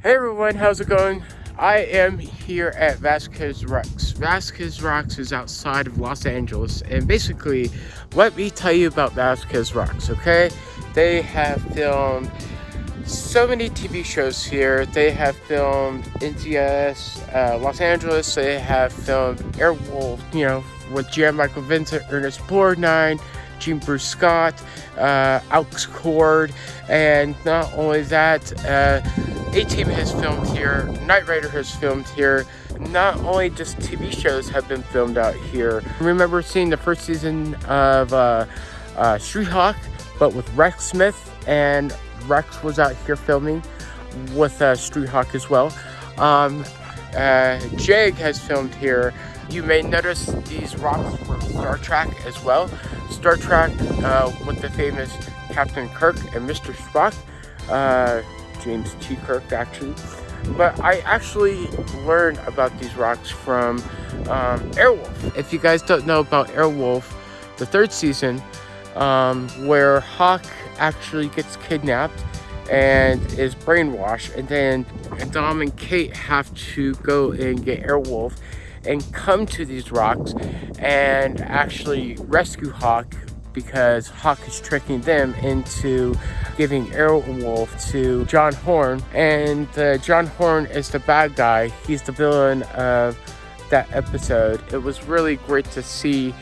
Hey everyone, how's it going? I am here at Vasquez Rocks. Vasquez Rocks is outside of Los Angeles, and basically, let me tell you about Vasquez Rocks, okay? They have filmed so many TV shows here. They have filmed NCIS, uh, Los Angeles. They have filmed Airwolf, you know, with Jan Michael Vincent, Ernest Borgnine, Jean Bruce Scott, uh, Alex Cord, and not only that, uh, A-Team has filmed here, Knight Rider has filmed here, not only just TV shows have been filmed out here. I remember seeing the first season of uh, uh, Street Hawk, but with Rex Smith, and Rex was out here filming with uh, Street Hawk as well. Um, uh, Jag has filmed here. You may notice these rocks from Star Trek as well. Star Trek uh, with the famous Captain Kirk and Mr. Spock. Uh, James T. Kirk, actually. But I actually learned about these rocks from um, Airwolf. If you guys don't know about Airwolf, the third season, um, where Hawk actually gets kidnapped and is brainwashed, and then Dom and Kate have to go and get Airwolf and come to these rocks and actually rescue Hawk because Hawk is tricking them into giving Airwolf to John Horn. And uh, John Horn is the bad guy. He's the villain of that episode. It was really great to see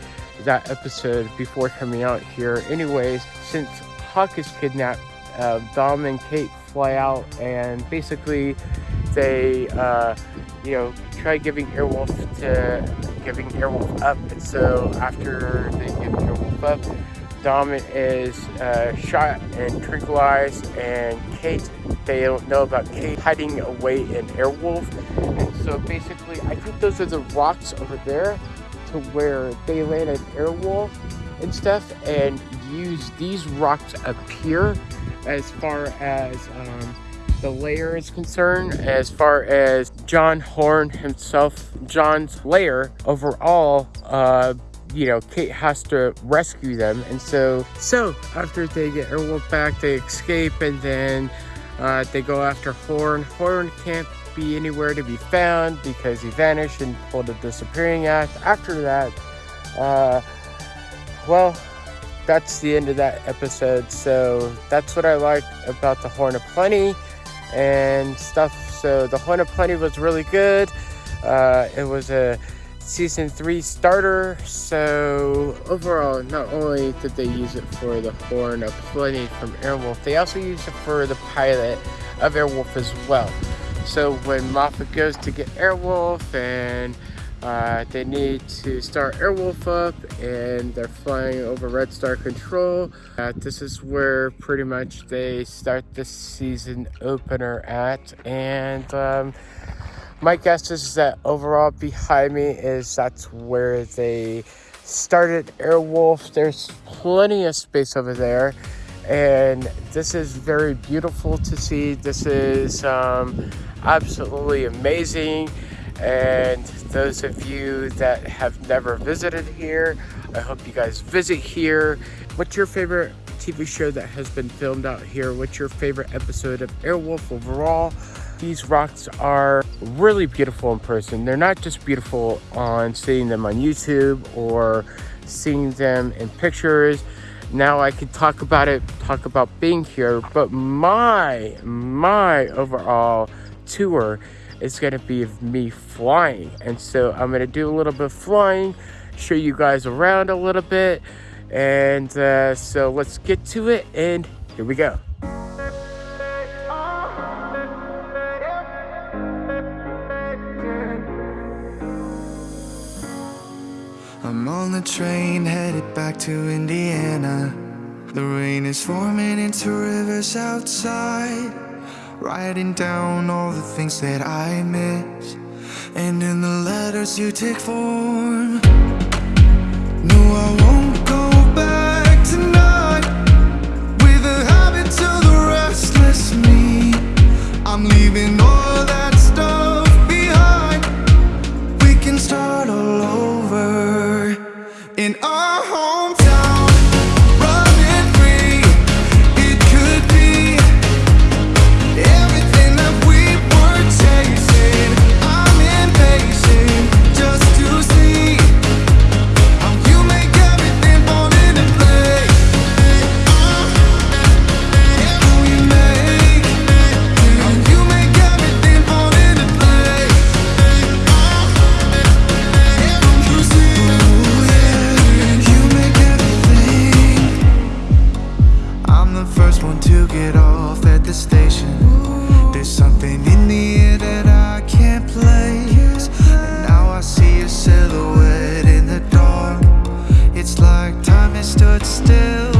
that episode before coming out here. Anyways, since Hawk is kidnapped, uh, Dom and Kate fly out and basically they, uh, you know, try giving Airwolf to giving Airwolf up. And so after they give Airwolf up, Dom is uh, shot and tranquilized, and Kate, they don't know about Kate hiding away in Airwolf. And so basically, I think those are the rocks over there to where they landed Airwolf and stuff, and use these rocks up here as far as um, the lair is concerned, as far as John Horn himself, John's lair overall, uh, you know, Kate has to rescue them. And so, so after they get Airwolf back, they escape and then uh, they go after Horn. Horn can't be anywhere to be found because he vanished and pulled a disappearing act. After that, uh, well, that's the end of that episode. So that's what I like about the Horn of Plenty and stuff. So the Horn of Plenty was really good. Uh, it was a season three starter. So overall, not only did they use it for the Horn of Plenty from Airwolf, they also used it for the pilot of Airwolf as well. So when Moffet goes to get Airwolf and uh, they need to start Airwolf up and they're flying over Red Star Control. Uh, this is where pretty much they start the season opener at. And um, my guess is that overall behind me is that's where they started Airwolf. There's plenty of space over there. And this is very beautiful to see. This is um, absolutely amazing. And those of you that have never visited here, I hope you guys visit here. What's your favorite TV show that has been filmed out here? What's your favorite episode of Airwolf overall? These rocks are really beautiful in person. They're not just beautiful on seeing them on YouTube or seeing them in pictures. Now I can talk about it, talk about being here, but my, my overall tour is going to be of me flying. And so I'm going to do a little bit of flying, show you guys around a little bit. And uh, so let's get to it. And here we go. On the train headed back to Indiana. The rain is forming into rivers outside. Writing down all the things that I miss And in the letters you take form No, I won't go back tonight With the habits of the restless me I'm leaving stood still.